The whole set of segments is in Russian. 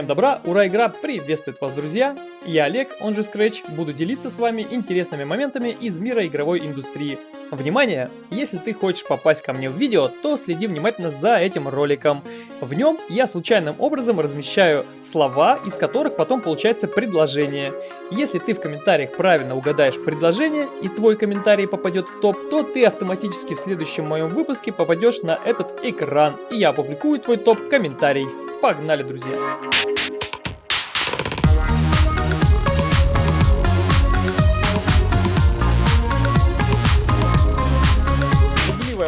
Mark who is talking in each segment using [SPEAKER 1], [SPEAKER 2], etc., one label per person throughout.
[SPEAKER 1] Всем добра, ура, игра приветствует вас, друзья! Я Олег, он же Scratch, буду делиться с вами интересными моментами из мира игровой индустрии. Внимание! Если ты хочешь попасть ко мне в видео, то следи внимательно за этим роликом. В нем я случайным образом размещаю слова, из которых потом получается предложение. Если ты в комментариях правильно угадаешь предложение и твой комментарий попадет в топ, то ты автоматически в следующем моем выпуске попадешь на этот экран, и я опубликую твой топ-комментарий. Погнали, друзья!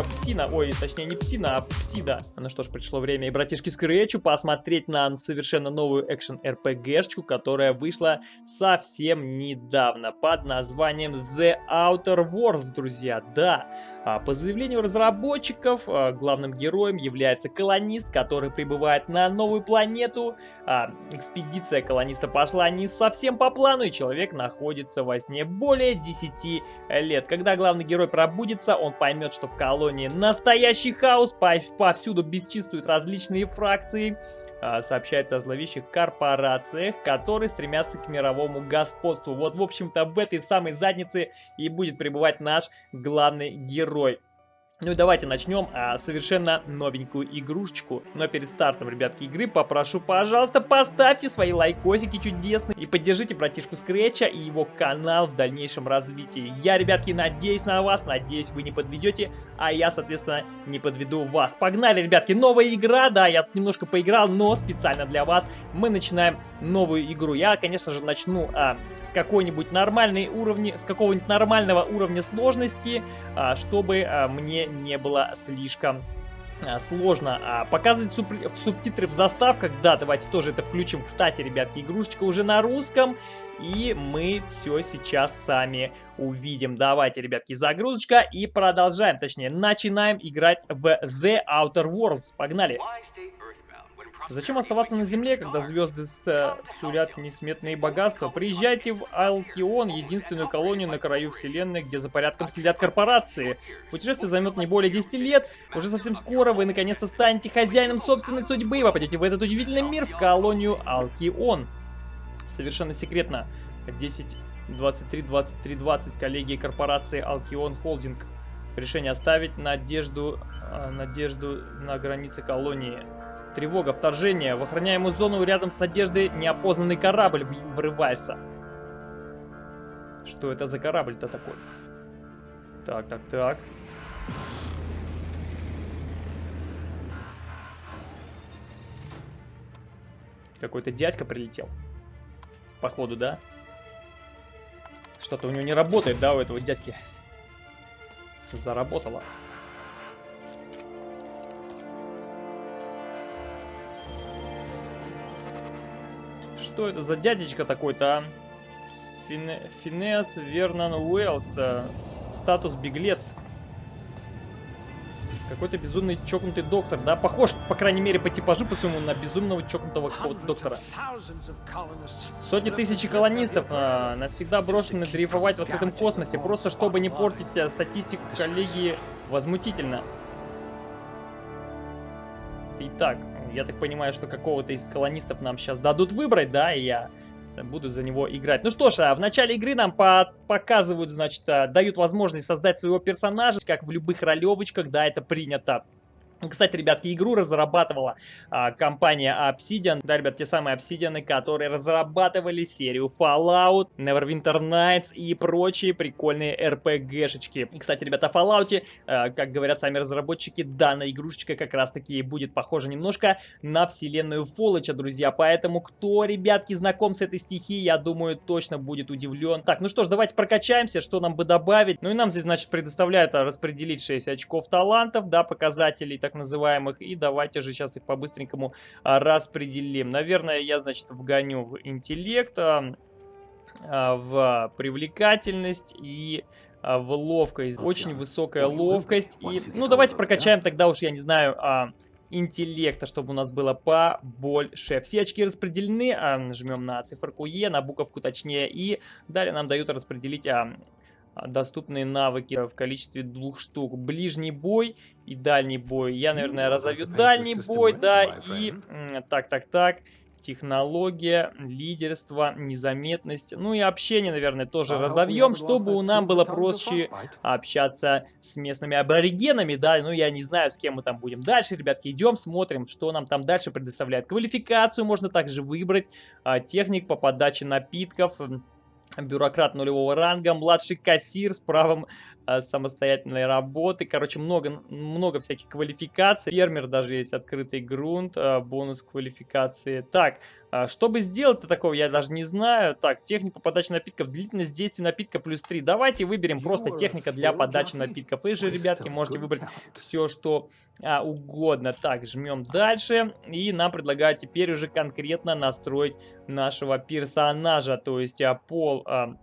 [SPEAKER 1] Псина, ой, точнее не псина, а псида. Ну что ж, пришло время и братишки Скретчу посмотреть на совершенно новую экшен РПГшечку, которая вышла совсем недавно под названием The Outer Worlds, друзья. Да, а, по заявлению разработчиков, а, главным героем является колонист, который прибывает на новую планету. А, экспедиция колониста пошла не совсем по плану, и человек находится во сне более 10 лет. Когда главный герой пробудится, он поймет, что в колонии настоящий хаос, повсюду бесчинствуют различные фракции, сообщается о зловещих корпорациях, которые стремятся к мировому господству. Вот, в общем-то, в этой самой заднице и будет пребывать наш главный герой. Ну и давайте начнем а, совершенно новенькую игрушечку. Но перед стартом, ребятки, игры попрошу, пожалуйста, поставьте свои лайкосики чудесные и поддержите братишку Скретча и его канал в дальнейшем развитии. Я, ребятки, надеюсь на вас, надеюсь вы не подведете, а я, соответственно, не подведу вас. Погнали, ребятки, новая игра, да, я немножко поиграл, но специально для вас мы начинаем новую игру. Я, конечно же, начну а, с какой-нибудь нормальной уровня, с какого-нибудь нормального уровня сложности, а, чтобы а, мне не было слишком а, сложно а, показывать суп субтитры в заставках. Да, давайте тоже это включим. Кстати, ребятки, игрушечка уже на русском. И мы все сейчас сами увидим. Давайте, ребятки, загрузочка и продолжаем. Точнее, начинаем играть в The Outer Worlds. Погнали! Зачем оставаться на Земле, когда звезды э, сулят несметные богатства? Приезжайте в Алкион, единственную колонию на краю Вселенной, где за порядком следят корпорации. Путешествие займет не более 10 лет. Уже совсем скоро вы наконец-то станете хозяином собственной судьбы и попадете в этот удивительный мир, в колонию Алкион. Совершенно секретно. 10, 23, 23, 20 коллеги корпорации Алкион Холдинг. Решение оставить надежду, э, надежду на границе колонии. Тревога, вторжение. В охраняемую зону рядом с Надеждой неопознанный корабль врывается. Что это за корабль-то такой? Так, так, так. Какой-то дядька прилетел. Походу, да? Что-то у него не работает, да, у этого дядьки? Заработало. Что это за дядечка такой-то, а? Фине... Финес Вернан Уэллс. Статус беглец. Какой-то безумный чокнутый доктор, да? Похож, по крайней мере, по типажу по своему на безумного чокнутого доктора. Сотни тысяч колонистов а, навсегда брошены дрейфовать в открытом космосе, просто чтобы не портить а, статистику коллеги возмутительно. Итак, я так понимаю, что какого-то из колонистов нам сейчас дадут выбрать, да, и я буду за него играть. Ну что ж, а в начале игры нам по показывают, значит, а, дают возможность создать своего персонажа, как в любых ролевочках, да, это принято. Кстати, ребятки, игру разрабатывала а, компания Obsidian. Да, ребят, те самые Obsidian, которые разрабатывали серию Fallout, Neverwinter Nights и прочие прикольные RPG-шечки. И, кстати, ребята, о Fallout, а, как говорят сами разработчики, данная игрушечка как раз-таки будет похожа немножко на вселенную Fallout, друзья. Поэтому, кто, ребятки, знаком с этой стихией, я думаю, точно будет удивлен. Так, ну что ж, давайте прокачаемся, что нам бы добавить. Ну и нам здесь, значит, предоставляют распределить 6 очков талантов, да, показателей, так так называемых. И давайте же сейчас их по-быстренькому а, распределим. Наверное, я, значит, вгоню в интеллект, а, а, в привлекательность и в ловкость. Очень высокая ловкость. И, ну, давайте прокачаем тогда уж, я не знаю, интеллекта, чтобы у нас было побольше. Все очки распределены, а, нажмем на циферку Е, на буковку точнее, и далее нам дают распределить а, а, доступные навыки в количестве двух штук. Ближний бой и дальний бой. Я, наверное, разовью дальний бой, да, и... Так, так, так. технология, лидерство, незаметность, ну и общение, наверное, тоже разовьем, чтобы у нам было проще общаться с местными аборигенами, да, ну я не знаю, с кем мы там будем дальше, ребятки, идем, смотрим, что нам там дальше предоставляет. Квалификацию можно также выбрать, а, техник по подаче напитков, бюрократ нулевого ранга, младший кассир с правом самостоятельной работы. Короче, много, много всяких квалификаций. Фермер даже есть открытый грунт, э, бонус квалификации. Так, э, чтобы сделать-то такого, я даже не знаю. Так, техника подачи напитков, длительность действия напитка плюс 3. Давайте выберем просто техника для подачи напитков. Вы же, ребятки, можете выбрать все, что а, угодно. Так, жмем дальше. И нам предлагают теперь уже конкретно настроить нашего персонажа. То есть а, пол... А,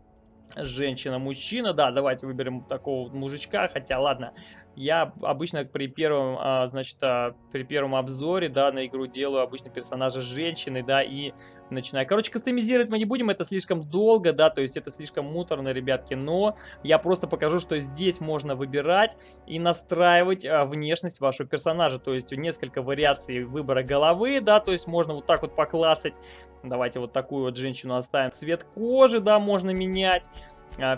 [SPEAKER 1] женщина-мужчина. Да, давайте выберем такого мужичка, хотя ладно, я обычно при первом, а, значит, а, при первом обзоре, да, на игру делаю обычно персонажа женщины, да, и начинаю. Короче, кастомизировать мы не будем, это слишком долго, да, то есть это слишком муторно, ребятки, но я просто покажу, что здесь можно выбирать и настраивать а, внешность вашего персонажа, то есть несколько вариаций выбора головы, да, то есть можно вот так вот поклацать, давайте вот такую вот женщину оставим, цвет кожи, да, можно менять,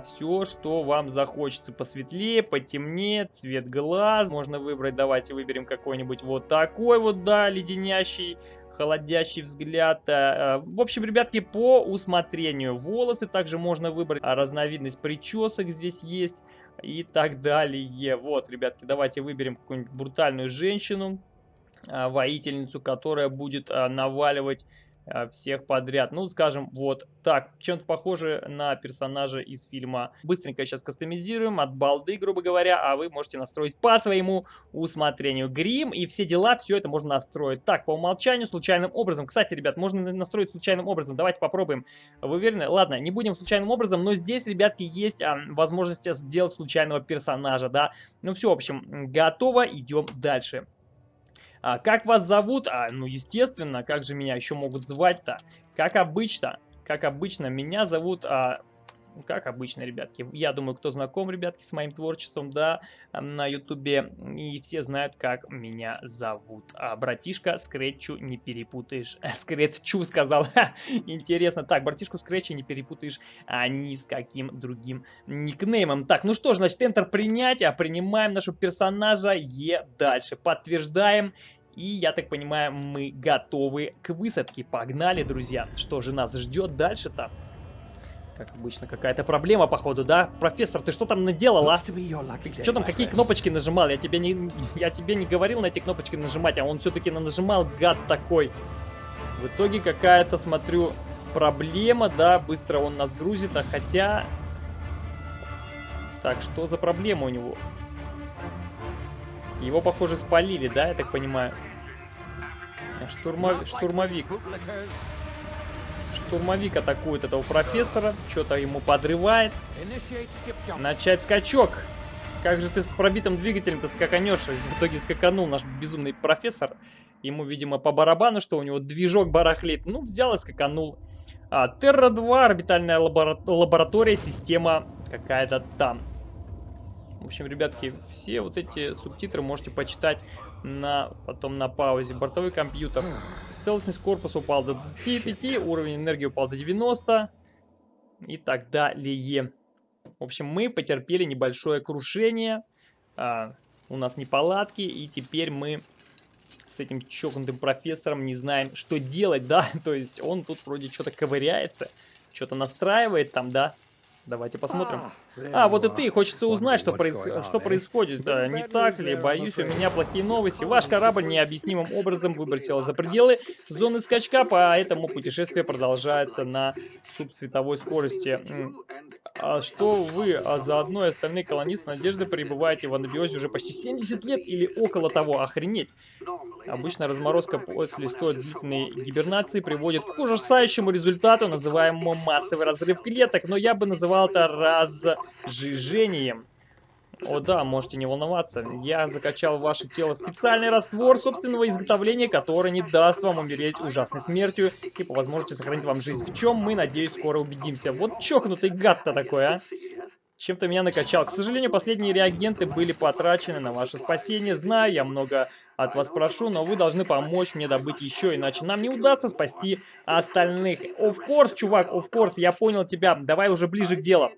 [SPEAKER 1] все, что вам захочется. Посветлее, потемнее, цвет глаз. Можно выбрать, давайте выберем какой-нибудь вот такой вот, да, леденящий, холодящий взгляд. А, а, в общем, ребятки, по усмотрению. Волосы также можно выбрать. А, разновидность причесок здесь есть и так далее. Вот, ребятки, давайте выберем какую-нибудь брутальную женщину, воительницу, которая будет наваливать всех подряд. Ну, скажем, вот так. Чем-то похоже на персонажа из фильма. Быстренько сейчас кастомизируем от балды, грубо говоря, а вы можете настроить по своему усмотрению. Грим и все дела, все это можно настроить. Так, по умолчанию, случайным образом. Кстати, ребят, можно настроить случайным образом. Давайте попробуем. Вы уверены? Ладно, не будем случайным образом, но здесь, ребятки, есть а, возможность сделать случайного персонажа, да. Ну все, в общем, готово, идем дальше. А, как вас зовут? А, ну, естественно, как же меня еще могут звать-то? Как обычно, как обычно, меня зовут а, как обычно, ребятки. Я думаю, кто знаком, ребятки, с моим творчеством, да, на ютубе, и все знают, как меня зовут. А, братишка Скретчу не перепутаешь. Скретчу сказал. Интересно. Так, братишку Скретча не перепутаешь а, ни с каким другим никнеймом. Так, ну что ж, значит, Enter принять, а принимаем нашего персонажа Е дальше. Подтверждаем. И, я так понимаю, мы готовы к высадке. Погнали, друзья. Что же нас ждет дальше-то? Как обычно, какая-то проблема, походу, да? Профессор, ты что там наделал, а? Ты что там, какие кнопочки нажимал? Я тебе не, я тебе не говорил на эти кнопочки нажимать, а он все-таки нажимал, гад такой. В итоге какая-то, смотрю, проблема, да? Быстро он нас грузит, а хотя... Так, что за проблема у него? Его, похоже, спалили, да, я так понимаю? Штурмов... Штурмовик штурмовик атакует этого профессора, что-то ему подрывает. Начать скачок. Как же ты с пробитым двигателем-то скаканешь? В итоге скаканул наш безумный профессор. Ему, видимо, по барабану, что у него движок барахлит. Ну, взял и скаканул. А, Терра-2, орбитальная лабора лаборатория, система какая-то там. В общем, ребятки, все вот эти субтитры можете почитать на, потом на паузе. Бортовой компьютер. Целостность корпуса упал до 25, уровень энергии упал до 90 и так далее. В общем, мы потерпели небольшое крушение. А, у нас неполадки, и теперь мы с этим чокнутым профессором не знаем, что делать, да? То есть он тут вроде что-то ковыряется, что-то настраивает там, да? Давайте посмотрим. А, вот и ты. Хочется узнать, что, проис... что происходит. Да, не так ли? Боюсь, у меня плохие новости. Ваш корабль необъяснимым образом выбросил за пределы зоны скачка, поэтому путешествие продолжается на субсветовой скорости. А что вы, а заодно и остальные колонисты Надежды пребываете в анабиозе уже почти 70 лет или около того? Охренеть! Обычно разморозка после столь длительной гибернации приводит к ужасающему результату, называемому массовый разрыв клеток, но я бы называл это разжижением. О да, можете не волноваться. Я закачал в ваше тело специальный раствор собственного изготовления, который не даст вам умереть ужасной смертью и по возможности сохранить вам жизнь. В чем мы, надеюсь, скоро убедимся. Вот чокнутый гад-то такой, а. Чем ты меня накачал. К сожалению, последние реагенты были потрачены на ваше спасение. Знаю, я много от вас прошу, но вы должны помочь мне добыть еще, иначе нам не удастся спасти остальных. Of course, чувак, of course, я понял тебя. Давай уже ближе к делу.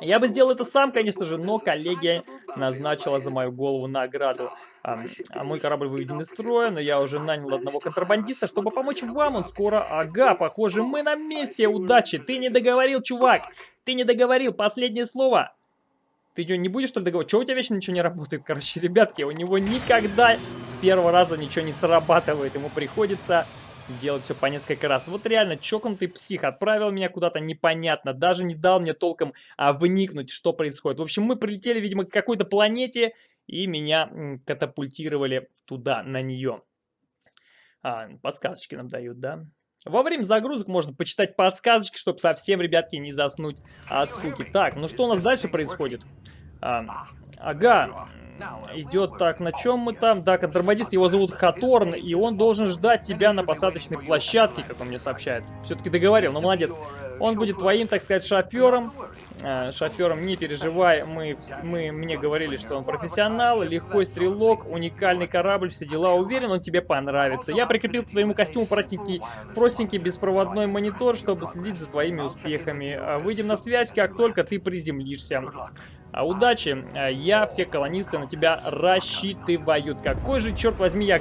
[SPEAKER 1] Я бы сделал это сам, конечно же, но коллегия назначила за мою голову награду. А, а мой корабль выведен из строя, но я уже нанял одного контрабандиста, чтобы помочь вам. Он скоро... Ага, похоже, мы на месте. Удачи. Ты не договорил, чувак. Ты не договорил. Последнее слово. Ты что, не будешь, что ли, договаривать? Чего у тебя вечно ничего не работает? Короче, ребятки, у него никогда с первого раза ничего не срабатывает. Ему приходится делать все по несколько раз. Вот реально, чокнутый псих отправил меня куда-то непонятно, даже не дал мне толком а, вникнуть, что происходит. В общем, мы прилетели, видимо, к какой-то планете, и меня катапультировали туда, на нее. А, подсказочки нам дают, да? Во время загрузок можно почитать подсказочки, чтобы совсем, ребятки, не заснуть от скуки. Так, ну что у нас дальше происходит? А, ага, идет так, на чем мы там? Да, контрабандист, его зовут Хаторн, и он должен ждать тебя на посадочной площадке, как он мне сообщает. Все-таки договорил, ну молодец. Он будет твоим, так сказать, шофером. Э, шофером, не переживай, мы, мы мне говорили, что он профессионал, легкой стрелок, уникальный корабль, все дела, уверен, он тебе понравится. Я прикрепил к твоему костюму простенький, простенький беспроводной монитор, чтобы следить за твоими успехами. А выйдем на связь, как только ты приземлишься. А удачи, а, я, все колонисты на тебя рассчитывают. Какой же, черт возьми, я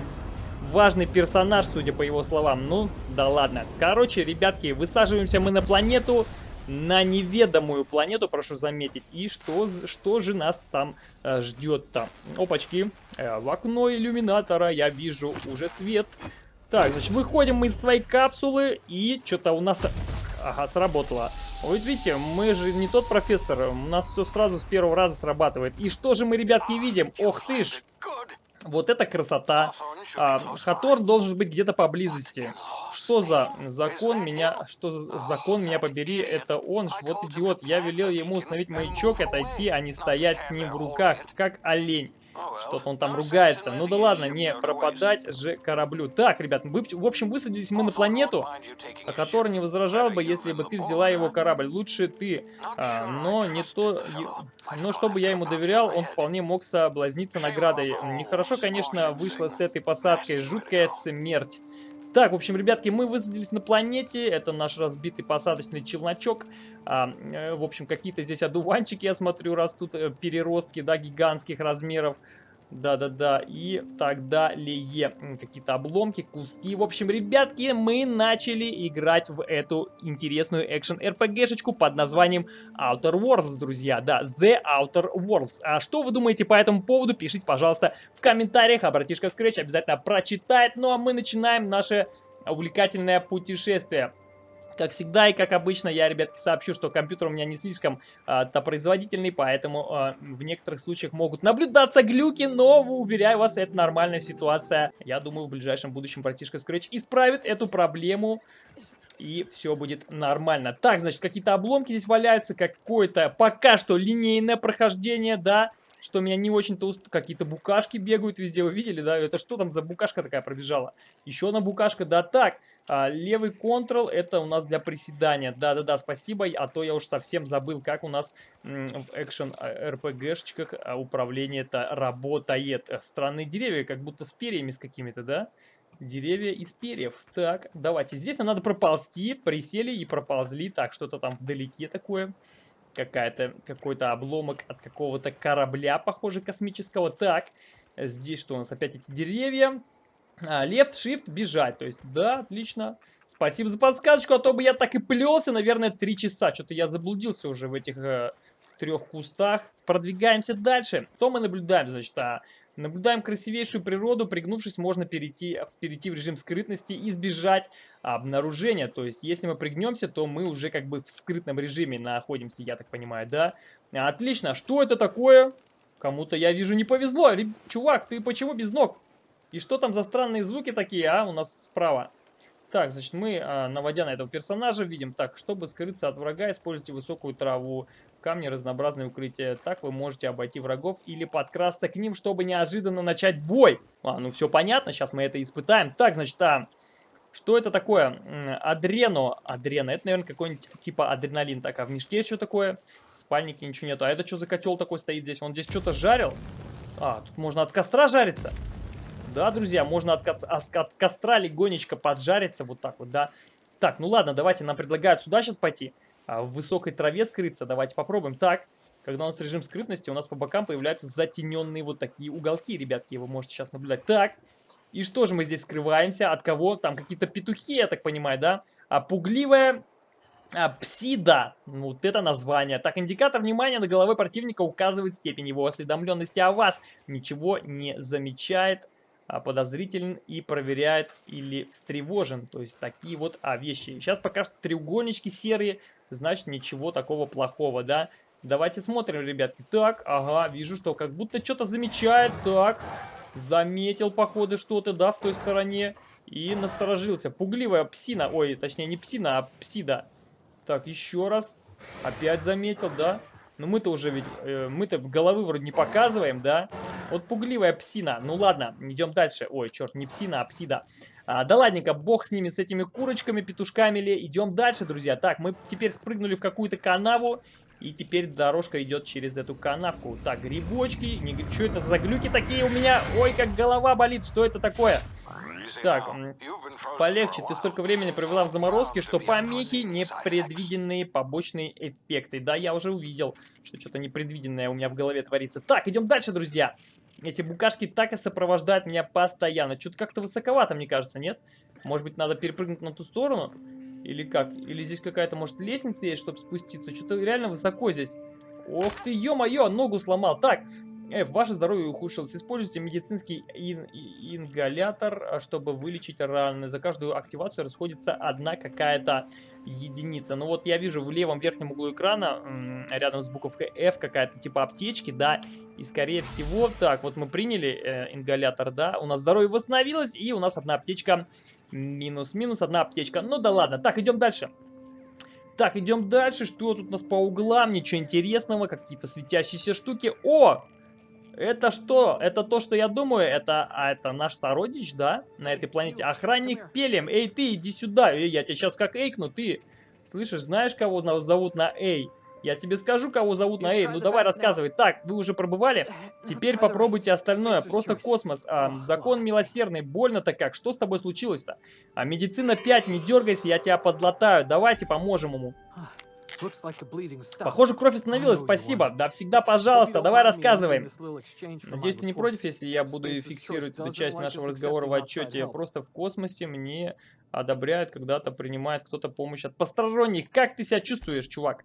[SPEAKER 1] важный персонаж, судя по его словам. Ну, да ладно. Короче, ребятки, высаживаемся мы на планету, на неведомую планету, прошу заметить. И что, что же нас там э, ждет там? Опачки, э, в окно иллюминатора я вижу уже свет. Так, значит, выходим мы из своей капсулы, и что-то у нас... Ага, сработало. Вот видите, мы же не тот профессор, у нас все сразу с первого раза срабатывает. И что же мы, ребятки, видим? Ох ты ж! Вот это красота. А, Хаторн должен быть где-то поблизости. Что за закон меня... Что за закон меня побери? Это он ж, вот идиот. Я велел ему установить маячок, отойти, а не стоять с ним в руках, как олень. Что-то он там ругается. Ну да ладно, не пропадать же кораблю. Так, ребят, мы, в общем, высадились мы на планету, о которой не возражал бы, если бы ты взяла его корабль. Лучше ты. А, но не то... Но чтобы я ему доверял, он вполне мог соблазниться наградой. Нехорошо, конечно, вышло с этой посадкой. Жуткая смерть. Так, в общем, ребятки, мы высадились на планете. Это наш разбитый посадочный челночок. А, э, в общем, какие-то здесь одуванчики, я смотрю, растут, э, переростки, да, гигантских размеров. Да-да-да, и так далее. Какие-то обломки, куски. В общем, ребятки, мы начали играть в эту интересную экшен-РПГшечку под названием Outer Worlds, друзья. Да, The Outer Worlds. А что вы думаете по этому поводу, пишите, пожалуйста, в комментариях. А братишка Scratch обязательно прочитает. Ну, а мы начинаем наше увлекательное путешествие. Как всегда и как обычно, я, ребятки, сообщу, что компьютер у меня не слишком а, производительный, поэтому а, в некоторых случаях могут наблюдаться глюки, но, уверяю вас, это нормальная ситуация. Я думаю, в ближайшем будущем братишка Scratch исправит эту проблему и все будет нормально. Так, значит, какие-то обломки здесь валяются, какое-то пока что линейное прохождение, да, что меня не очень-то уст... Какие-то букашки бегают везде, вы видели, да? Это что там за букашка такая пробежала? Еще одна букашка, да так. А, левый контрол это у нас для приседания. Да-да-да, спасибо, а то я уж совсем забыл, как у нас в экшен РПГшечках а, управление это работает. Странные деревья, как будто с перьями с какими-то, да? Деревья из перьев. Так, давайте. Здесь нам надо проползти. Присели и проползли. Так, что-то там вдалеке такое какая-то какой-то обломок от какого-то корабля, похоже, космического. Так, здесь что у нас? Опять эти деревья. А, left, shift, бежать. То есть, да, отлично. Спасибо за подсказочку, а то бы я так и плелся, наверное, три часа. Что-то я заблудился уже в этих э, трех кустах. Продвигаемся дальше. Что мы наблюдаем, значит, а, Наблюдаем красивейшую природу, пригнувшись, можно перейти, перейти в режим скрытности и избежать обнаружения. То есть, если мы пригнемся, то мы уже как бы в скрытном режиме находимся, я так понимаю, да? Отлично, что это такое? Кому-то, я вижу, не повезло. Чувак, ты почему без ног? И что там за странные звуки такие, а, у нас справа? Так, значит, мы, а, наводя на этого персонажа, видим, так, чтобы скрыться от врага, используйте высокую траву, камни, разнообразные укрытия. Так вы можете обойти врагов или подкрасться к ним, чтобы неожиданно начать бой. А, ну все понятно, сейчас мы это испытаем. Так, значит, а, Что это такое? Адрено. Адрено. Это, наверное, какой-нибудь типа адреналин. Так, а в мешке что такое? В спальнике ничего нету. А это что за котел такой стоит здесь? Он здесь что-то жарил? А, тут можно от костра жариться. Да, друзья, можно от, от костра легонечко поджариться. Вот так вот, да. Так, ну ладно, давайте. Нам предлагают сюда сейчас пойти. А, в высокой траве скрыться. Давайте попробуем. Так, когда у нас режим скрытности, у нас по бокам появляются затененные вот такие уголки, ребятки. Вы можете сейчас наблюдать. Так, и что же мы здесь скрываемся? От кого? Там какие-то петухи, я так понимаю, да? А пугливая а, псида. Вот это название. Так, индикатор внимания на голове противника указывает степень его осведомленности о вас. Ничего не замечает, подозрителен и проверяет или встревожен. То есть такие вот а, вещи. Сейчас пока что треугольнички серые, значит ничего такого плохого, да? Давайте смотрим, ребятки. Так, ага, вижу, что как будто что-то замечает. Так, Заметил, походу, что-то, да, в той стороне. И насторожился. Пугливая псина. Ой, точнее, не псина, а псида. Так, еще раз. Опять заметил, да? Ну мы-то уже ведь, э, мы-то головы вроде не показываем, да? Вот пугливая псина. Ну ладно, идем дальше. Ой, черт, не псина, а псида. А, да ладненько, бог с ними, с этими курочками, петушками ли. Идем дальше, друзья. Так, мы теперь спрыгнули в какую-то канаву. И теперь дорожка идет через эту канавку. Так, грибочки. Не, что это за глюки такие у меня? Ой, как голова болит. Что это такое? Так, полегче. Ты столько времени провела в заморозке, что помехи непредвиденные побочные эффекты. Да, я уже увидел, что что-то непредвиденное у меня в голове творится. Так, идем дальше, друзья. Эти букашки так и сопровождают меня постоянно. Что-то как-то высоковато, мне кажется, нет? Может быть, надо перепрыгнуть на ту сторону? Или как? Или здесь какая-то, может, лестница есть, чтобы спуститься? Что-то реально высоко здесь. Ох ты, ё-моё, ногу сломал. Так, Э, ваше здоровье ухудшилось. Используйте медицинский ин ингалятор, а, чтобы вылечить раны. За каждую активацию расходится одна какая-то единица. Ну вот я вижу в левом верхнем углу экрана, рядом с буковкой F, какая-то типа аптечки, да. И скорее всего, так, вот мы приняли э, ингалятор, да. У нас здоровье восстановилось, и у нас одна аптечка минус-минус, одна аптечка. Ну да ладно. Так, идем дальше. Так, идем дальше. Что тут у нас по углам? Ничего интересного. Какие-то светящиеся штуки. О! Это что? Это то, что я думаю? Это, а это наш сородич, да? На этой планете. Охранник Пелем. Эй, ты, иди сюда. Эй, я тебя сейчас как эйкну. Ты слышишь, знаешь, кого зовут на Эй? Я тебе скажу, кого зовут на Эй. Ну давай рассказывай. Так, вы уже пробывали? Теперь попробуйте остальное. Просто космос. А, закон милосердный. Больно-то как? Что с тобой случилось-то? А медицина 5, не дергайся, я тебя подлатаю. Давайте поможем ему. Похоже, кровь остановилась, спасибо. Да всегда, пожалуйста, давай рассказывай. Надеюсь, ты не против, если я буду фиксировать эту часть нашего разговора в отчете. Просто в космосе мне одобряют, когда-то принимает кто-то помощь от посторонних. Как ты себя чувствуешь, чувак?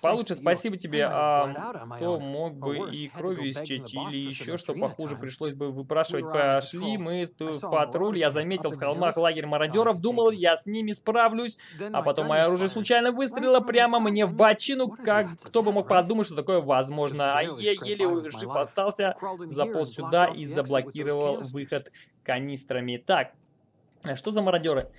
[SPEAKER 1] Получше, спасибо тебе. А то мог бы и кровью истечь, или еще что похуже, пришлось бы выпрашивать. Пошли мы в патруль, я заметил в холмах лагерь мародеров, думал, я с ними справлюсь, а потом мое оружие случайно выстрелило прямо мне в бочину, как кто бы мог подумать, что такое возможно. А я еле жив остался, заполз сюда и заблокировал выход канистрами. Так, что за мародеры?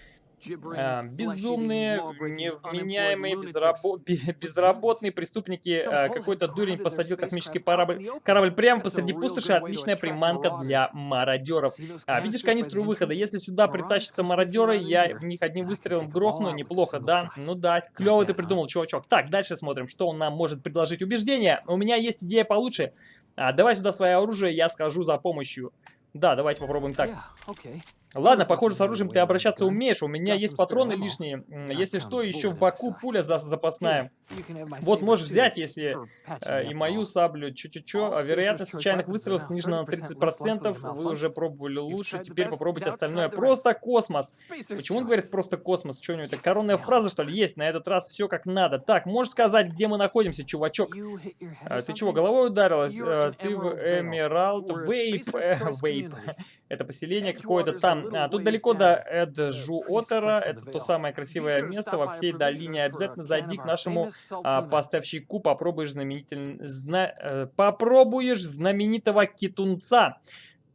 [SPEAKER 1] А, безумные, невменяемые, безрабо безработные преступники. А, Какой-то дурень посадил космический корабль, корабль прямо посреди пустоши. Отличная приманка для мародеров. А, видишь канистру выхода? Если сюда притащатся мародеры, я в них одним выстрелом грохну. Неплохо, да? Ну да, клево ты придумал, чувачок. Так, дальше смотрим, что он нам может предложить. Убеждение. У меня есть идея получше. А, давай сюда свое оружие, я скажу за помощью. Да, давайте попробуем так. Ладно, похоже, с оружием ты обращаться умеешь. У меня есть патроны лишние. Если что, еще в боку пуля за запасная. Вот можешь взять, если э, и мою саблю. Чё-чё-чё. А вероятность случайных выстрелов снижена на 30%. Вы уже пробовали лучше. Теперь попробуйте остальное. Просто космос. Почему он говорит просто космос? Что у него это коронная фраза, что ли, есть? На этот раз все как надо. Так, можешь сказать, где мы находимся, чувачок? А, ты чего, головой ударилась? А, ты в Эмералд Вейп. Вейп. Это поселение какое-то там а, тут далеко до Эджуотера, это то самое красивое место во всей долине. Обязательно зайди к нашему а, поставщику, попробуешь, знаменитель... Зна... Э, попробуешь знаменитого китунца.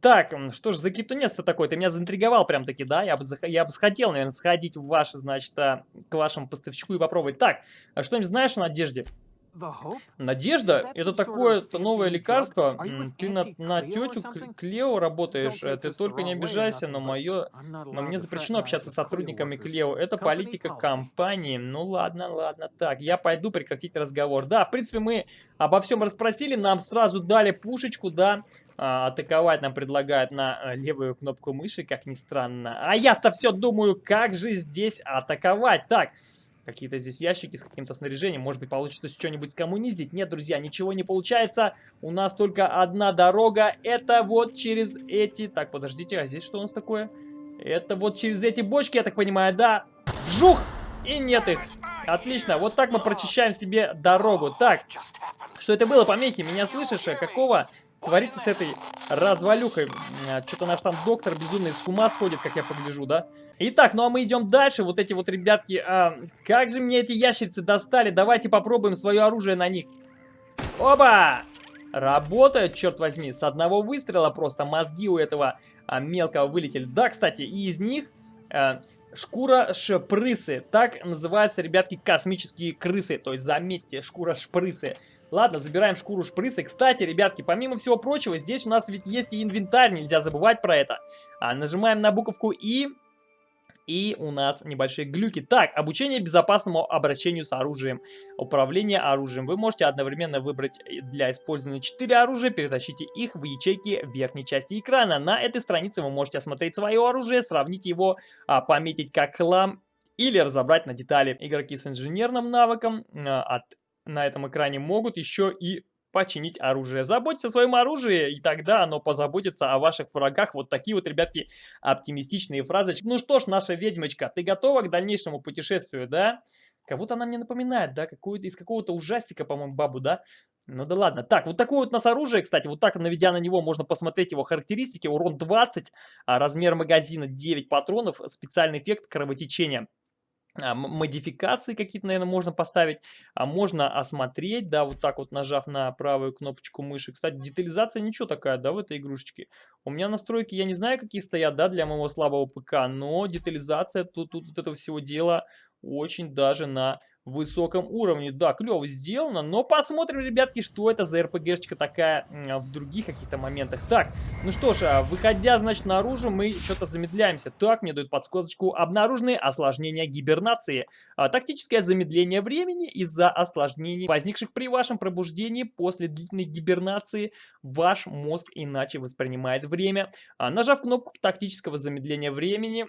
[SPEAKER 1] Так, что ж за китунец-то такой? Ты меня заинтриговал прям таки, да? Я бы, я бы хотел, наверное, сходить в ваше, значит, а, к вашему поставщику и попробовать. Так, а что-нибудь знаешь о Надежде? Надежда — это такое-то новое лекарство. Ты на, на тетю Клео работаешь. Ты только не обижайся, но мое... Но мне запрещено общаться с сотрудниками Клео. Это политика компании. Ну ладно, ладно. Так, я пойду прекратить разговор. Да, в принципе, мы обо всем расспросили. Нам сразу дали пушечку, да. А, атаковать нам предлагают на э, левую кнопку мыши, как ни странно. А я-то все думаю, как же здесь атаковать. Так, Какие-то здесь ящики с каким-то снаряжением. Может быть, получится что-нибудь скоммуниздить. Нет, друзья, ничего не получается. У нас только одна дорога. Это вот через эти... Так, подождите, а здесь что у нас такое? Это вот через эти бочки, я так понимаю, да? Жух! И нет их. Отлично, вот так мы прочищаем себе дорогу. Так, что это было, помехи? Меня слышишь? Какого творится с этой развалюхой. Что-то наш там доктор безумный с ума сходит, как я погляжу, да? Итак, ну а мы идем дальше. Вот эти вот ребятки, а, как же мне эти ящерицы достали. Давайте попробуем свое оружие на них. Оба! Работает, черт возьми, с одного выстрела просто мозги у этого а, мелкого вылетели. Да, кстати, и из них... А, Шкура шпрысы. Так называются, ребятки, космические крысы. То есть, заметьте, шкура шпрысы. Ладно, забираем шкуру шпрысы. Кстати, ребятки, помимо всего прочего, здесь у нас ведь есть и инвентарь, нельзя забывать про это. А, нажимаем на буковку И, и у нас небольшие глюки. Так, обучение безопасному обращению с оружием. Управление оружием. Вы можете одновременно выбрать для использования 4 оружия, перетащите их в ячейки верхней части экрана. На этой странице вы можете осмотреть свое оружие, сравнить его, а, пометить как хлам или разобрать на детали. Игроки с инженерным навыком а, от на этом экране могут еще и починить оружие. Заботьтесь о своем оружии, и тогда оно позаботится о ваших врагах. Вот такие вот, ребятки, оптимистичные фразочки. Ну что ж, наша ведьмочка, ты готова к дальнейшему путешествию, да? Кого-то она мне напоминает, да? Какую-то из какого-то ужастика, по-моему, бабу, да? Ну да ладно. Так, вот такое вот у нас оружие, кстати, вот так, наведя на него, можно посмотреть его характеристики. Урон 20, а размер магазина 9 патронов, специальный эффект кровотечения. А, модификации какие-то, наверное, можно поставить, а можно осмотреть, да, вот так вот нажав на правую кнопочку мыши. Кстати, детализация ничего такая, да, в этой игрушечке. У меня настройки, я не знаю, какие стоят, да, для моего слабого ПК, но детализация тут, тут вот этого всего дела очень даже на высоком уровне. Да, клево сделано, но посмотрим, ребятки, что это за РПГшечка такая в других каких-то моментах. Так, ну что ж, а, выходя, значит, наружу, мы что-то замедляемся. Так, мне дают подсказочку. Обнаружены осложнения гибернации. А, тактическое замедление времени из-за осложнений, возникших при вашем пробуждении после длительной гибернации. Ваш мозг иначе воспринимает время. А, нажав кнопку тактического замедления времени,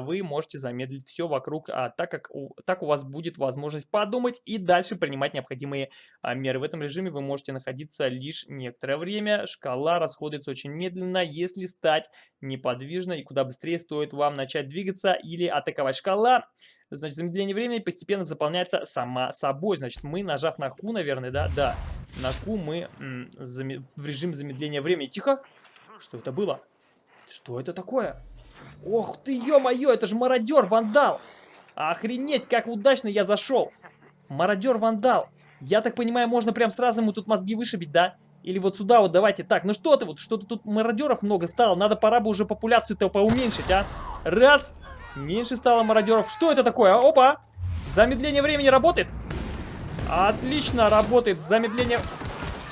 [SPEAKER 1] вы можете замедлить все вокруг, а, так как у, так у вас будет возможность возможность подумать и дальше принимать необходимые а, меры. В этом режиме вы можете находиться лишь некоторое время. Шкала расходуется очень медленно, если стать неподвижной и куда быстрее стоит вам начать двигаться или атаковать. Шкала Значит, замедление времени постепенно заполняется сама собой. Значит, мы, нажав на Q, наверное, да? Да. На Q мы в режим замедления времени. Тихо! Что это было? Что это такое? Ох ты, ё-моё, это же мародер, вандал! Охренеть, как удачно я зашел. Мародер-вандал. Я так понимаю, можно прям сразу ему тут мозги вышибить, да? Или вот сюда вот давайте. Так, ну что ты вот, что-то тут мародеров много стало. Надо пора бы уже популяцию-то поуменьшить, а? Раз. Меньше стало мародеров. Что это такое? Опа! Замедление времени работает? Отлично, работает. Замедление...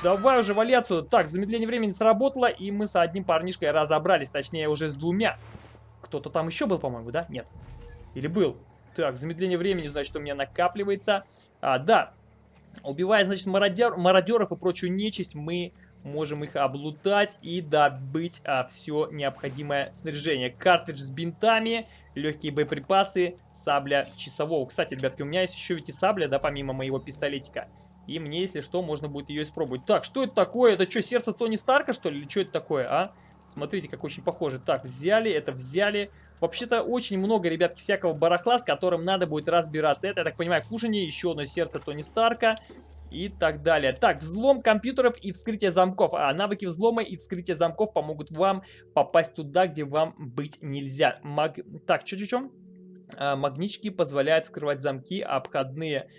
[SPEAKER 1] Давай уже вали отсюда. Так, замедление времени сработало, и мы с одним парнишкой разобрались. Точнее, уже с двумя. Кто-то там еще был, по-моему, да? Нет. Или был? Так, замедление времени, значит, у меня накапливается. А, да, убивая, значит, мародер, мародеров и прочую нечисть, мы можем их облутать и добыть а, все необходимое снаряжение. Картридж с бинтами, легкие боеприпасы, сабля часового. Кстати, ребятки, у меня есть еще ведь и сабля, да, помимо моего пистолетика. И мне, если что, можно будет ее испробовать. Так, что это такое? Это что, сердце Тони Старка, что ли? Или что это такое, а? Смотрите, как очень похоже. Так, взяли, это взяли. Вообще-то очень много, ребятки, всякого барахла, с которым надо будет разбираться. Это, я так понимаю, кушание, еще одно сердце Тони Старка и так далее. Так, взлом компьютеров и вскрытие замков. А навыки взлома и вскрытия замков помогут вам попасть туда, где вам быть нельзя. Маг... Так, что-что-что? А, магнички позволяют скрывать замки, а обходные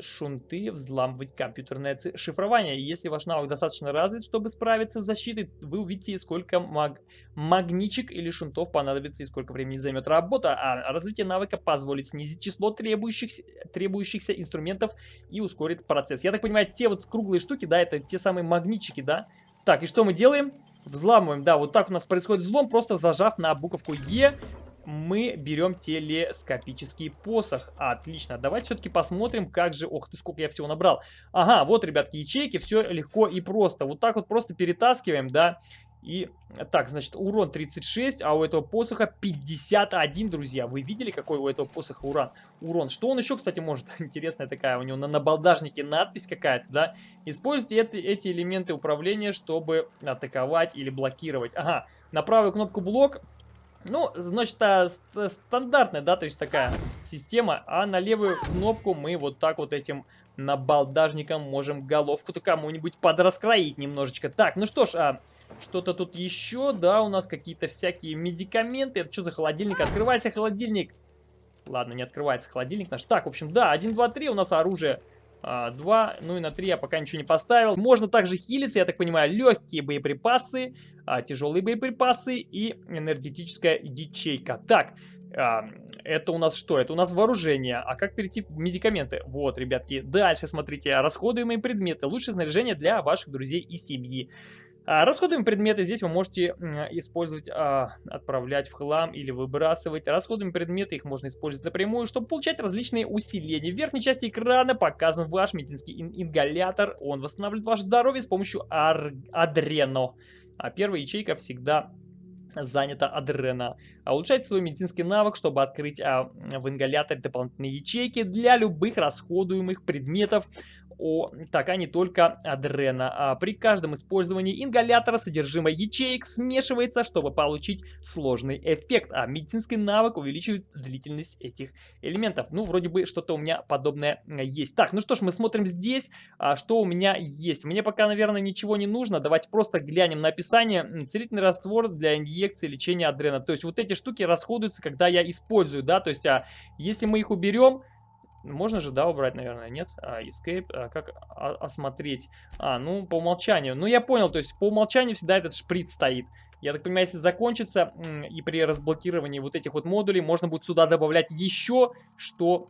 [SPEAKER 1] шунты взламывать компьютерное шифрование. Если ваш навык достаточно развит, чтобы справиться с защитой, вы увидите, сколько маг магничек или шунтов понадобится и сколько времени займет работа. А развитие навыка позволит снизить число требующихся, требующихся инструментов и ускорит процесс. Я так понимаю, те вот круглые штуки, да, это те самые магнитчики, да? Так, и что мы делаем? Взламываем, да, вот так у нас происходит взлом, просто зажав на буковку Е мы берем телескопический посох. Отлично. Давайте все-таки посмотрим, как же... Ох ты, сколько я всего набрал. Ага, вот, ребятки, ячейки. Все легко и просто. Вот так вот просто перетаскиваем, да. И так, значит, урон 36, а у этого посоха 51, друзья. Вы видели, какой у этого посоха урон? урон? Что он еще, кстати, может? Интересная такая, у него на набалдажнике надпись какая-то, да? Используйте это, эти элементы управления, чтобы атаковать или блокировать. Ага, на правую кнопку блок ну, значит, а, стандартная, да, то есть такая система. А на левую кнопку мы вот так вот этим набалдажником можем головку-то кому-нибудь подраскроить немножечко. Так, ну что ж, а, что-то тут еще, да, у нас какие-то всякие медикаменты. Это что за холодильник? Открывайся, холодильник. Ладно, не открывается холодильник наш. Так, в общем, да, 1, 2, 3 у нас оружие 2, ну и на 3 я пока ничего не поставил. Можно также хилиться, я так понимаю, легкие боеприпасы, а, тяжелые боеприпасы и энергетическая ячейка. Так, а, это у нас что? Это у нас вооружение. А как перейти в медикаменты? Вот, ребятки, дальше смотрите. Расходуемые предметы. Лучшее снаряжение для ваших друзей и семьи. А, расходуемые предметы здесь вы можете использовать, а, отправлять в хлам или выбрасывать. Расходуемые предметы их можно использовать напрямую, чтобы получать различные усиления. В верхней части экрана показан ваш медицинский ингалятор. Он восстанавливает ваше здоровье с помощью адрено. А первая ячейка всегда занята адрена. А улучшайте свой медицинский навык, чтобы открыть а, в ингаляторе дополнительные ячейки для любых расходуемых предметов о, так, а не только адрена. А при каждом использовании ингалятора содержимое ячеек смешивается, чтобы получить сложный эффект, а медицинский навык увеличивает длительность этих элементов. Ну, вроде бы что-то у меня подобное есть. Так, ну что ж, мы смотрим здесь, а, что у меня есть. Мне пока, наверное, ничего не нужно. Давайте просто глянем на описание. Целительный раствор для инъекции лечения адрена. То есть вот эти штуки расходуются, когда я использую, да, то есть а, если мы их уберем, можно же, да, убрать, наверное, нет? А, escape, а, как осмотреть? А, ну, по умолчанию. Ну, я понял, то есть по умолчанию всегда этот шприц стоит. Я так понимаю, если закончится, и при разблокировании вот этих вот модулей, можно будет сюда добавлять еще что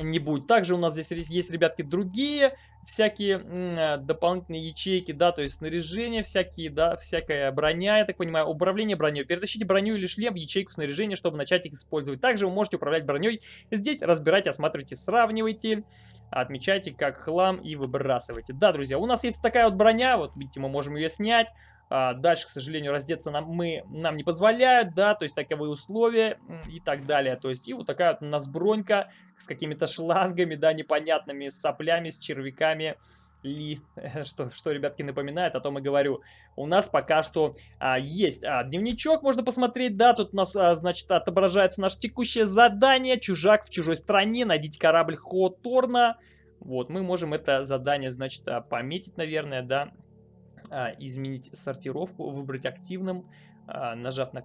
[SPEAKER 1] не будет. Также у нас здесь есть, ребятки, другие всякие э, дополнительные ячейки, да, то есть снаряжение всякие, да, всякая броня, я так понимаю, управление броней. Перетащите броню или шлем в ячейку снаряжения, чтобы начать их использовать. Также вы можете управлять броней здесь, разбирайте, осматривайте, сравнивайте, отмечайте как хлам и выбрасывайте. Да, друзья, у нас есть такая вот броня, вот видите, мы можем ее снять, а, дальше, к сожалению, раздеться нам, мы, нам не позволяют, да, то есть таковые условия и так далее. То есть и вот такая вот у нас бронька с какими-то шлангами, да, непонятными, с соплями, с червяками ли, что, что, ребятки, напоминает, о том и говорю. У нас пока что а, есть а, дневничок, можно посмотреть, да, тут у нас, а, значит, отображается наше текущее задание, чужак в чужой стране, найдите корабль Хоторна. Вот, мы можем это задание, значит, а, пометить, наверное, да, изменить сортировку, выбрать активным, а, нажав на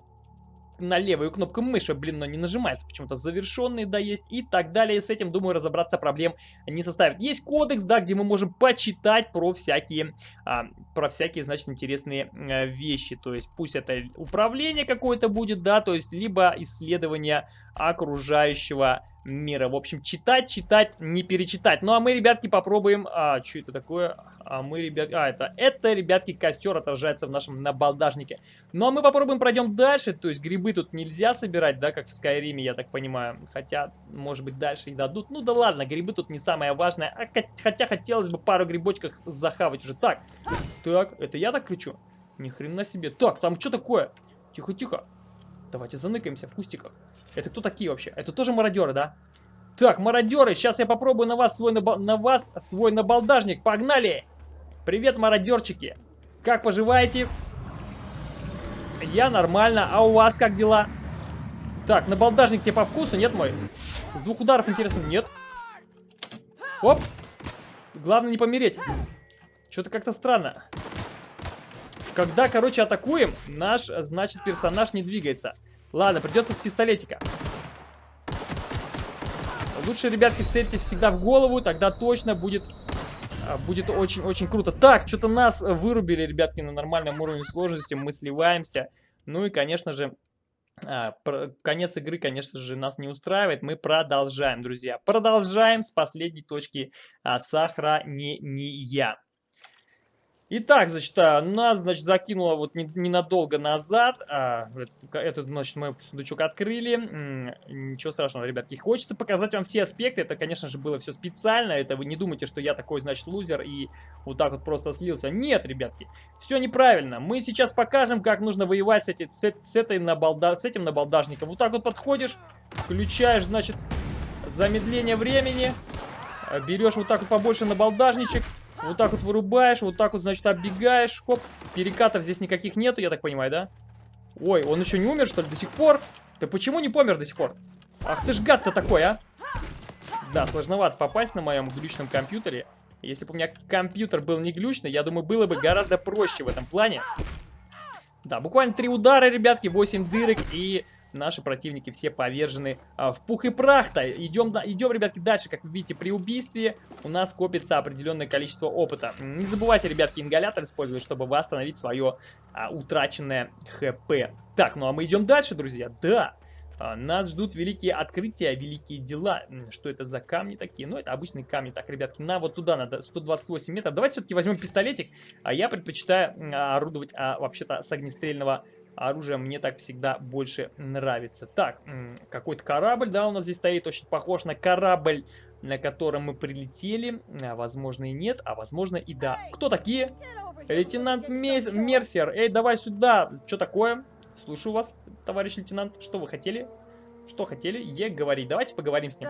[SPEAKER 1] на левую кнопку мыши, блин, но не нажимается, почему-то завершенный, да, есть, и так далее. С этим, думаю, разобраться проблем не составит. Есть кодекс, да, где мы можем почитать про всякие, а, про всякие, значит, интересные а, вещи. То есть, пусть это управление какое-то будет, да, то есть, либо исследование окружающего мира. В общем, читать, читать, не перечитать. Ну, а мы, ребятки, попробуем... А, что это такое? А мы, ребят... А, это, это, ребятки, костер отражается в нашем набалдажнике. Ну, а мы попробуем пройдем дальше. То есть, грибы тут нельзя собирать, да, как в Скайриме, я так понимаю. Хотя, может быть, дальше и дадут. Ну, да ладно, грибы тут не самое важное. А, хотя, хотелось бы пару грибочков захавать уже. Так, так, это я так кричу? Ни хрена себе. Так, там что такое? Тихо-тихо. Давайте заныкаемся в кустиках. Это кто такие вообще? Это тоже мародеры, да? Так, мародеры, сейчас я попробую на вас свой, наба на вас свой набалдажник. Погнали! Привет, мародерчики! Как поживаете? Я нормально, а у вас как дела? Так, набалдажник тебе по вкусу, нет мой? С двух ударов, интересно, нет? Оп! Главное не помереть. Что-то как-то странно. Когда, короче, атакуем, наш, значит, персонаж не двигается. Ладно, придется с пистолетика. Лучше, ребятки, цельте всегда в голову, тогда точно будет будет очень-очень круто. Так, что-то нас вырубили, ребятки, на нормальном уровне сложности. Мы сливаемся. Ну и, конечно же, а, конец игры, конечно же, нас не устраивает. Мы продолжаем, друзья. Продолжаем с последней точки а, сохранения. Итак, значит, а, нас, значит, закинуло вот ненадолго назад. А, этот, значит, мы сундучок открыли. Ничего страшного, ребятки. Хочется показать вам все аспекты. Это, конечно же, было все специально. Это вы не думайте, что я такой, значит, лузер и вот так вот просто слился. Нет, ребятки, все неправильно. Мы сейчас покажем, как нужно воевать с, эти, с, с, этой набалда, с этим набалдажником. Вот так вот подходишь, включаешь, значит, замедление времени. Берешь вот так вот побольше набалдажничек. Вот так вот вырубаешь, вот так вот, значит, оббегаешь. Хоп, перекатов здесь никаких нету, я так понимаю, да? Ой, он еще не умер, что ли, до сих пор? Ты почему не помер до сих пор? Ах ты ж гад-то такой, а! Да, сложновато попасть на моем глючном компьютере. Если бы у меня компьютер был не глючный, я думаю, было бы гораздо проще в этом плане. Да, буквально три удара, ребятки, 8 дырок и наши противники все повержены а, в пух и прах-то. Идем, идем, ребятки, дальше. Как вы видите, при убийстве у нас копится определенное количество опыта. Не забывайте, ребятки, ингалятор использовать, чтобы восстановить свое а, утраченное хп. Так, ну а мы идем дальше, друзья. Да, а, нас ждут великие открытия, великие дела. Что это за камни такие? Ну, это обычные камни. Так, ребятки, на вот туда надо 128 метров. Давайте все-таки возьмем пистолетик. А я предпочитаю орудовать а, вообще-то с огнестрельного оружия мне так всегда больше нравится. Так, какой-то корабль, да, у нас здесь стоит, очень похож на корабль, на котором мы прилетели. А, возможно и нет, а возможно и да. Кто такие? Лейтенант Мерсер. Эй, давай сюда. Что такое? Слушаю вас, товарищ лейтенант. Что вы хотели? Что хотели? Е говорить. Давайте поговорим с ним.